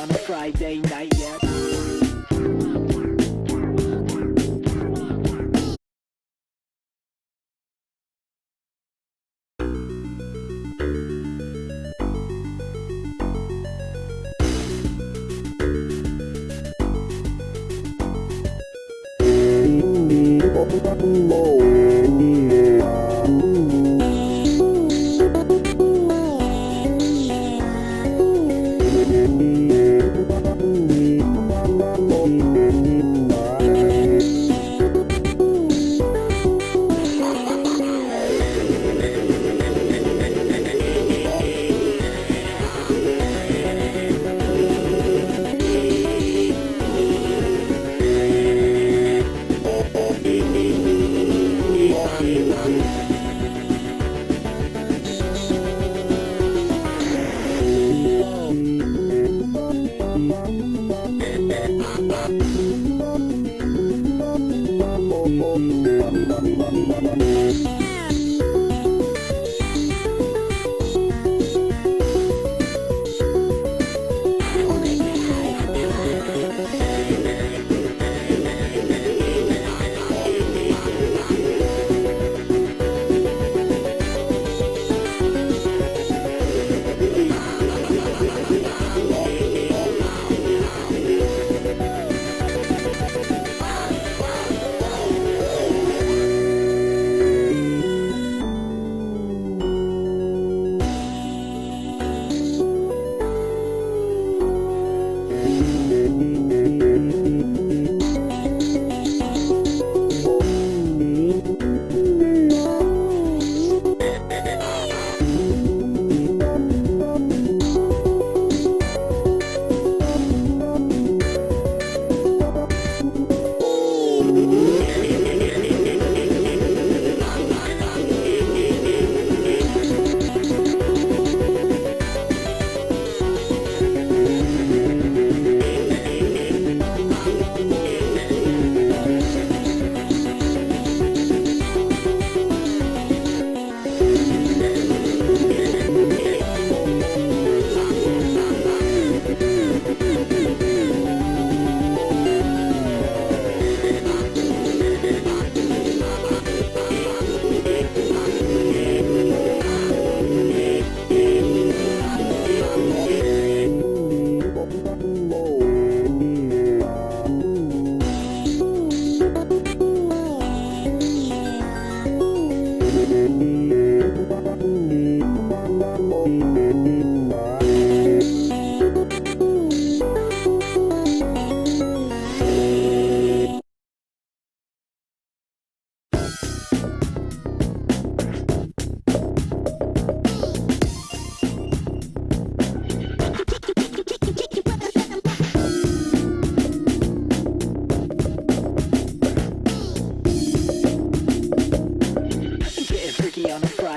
on a Friday night yet. Getting Ooh.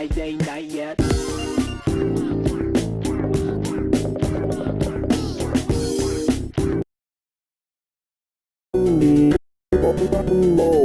Freaky on a Friday night yet. Low.